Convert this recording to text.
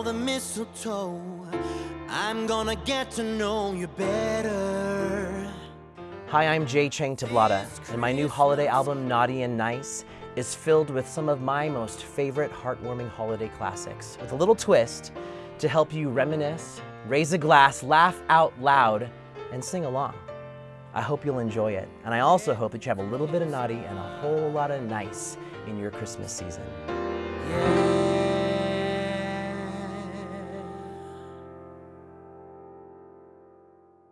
all the mistletoe. I'm gonna get to know you better. Hi, I'm Jay Chang Tablada, and my new holiday album, Naughty and Nice, is filled with some of my most favorite heartwarming holiday classics, with a little twist to help you reminisce, raise a glass, laugh out loud, and sing along. I hope you'll enjoy it, and I also hope that you have a little bit of naughty and a whole lot of nice in your Christmas season. Yeah.